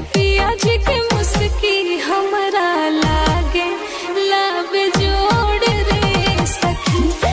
baby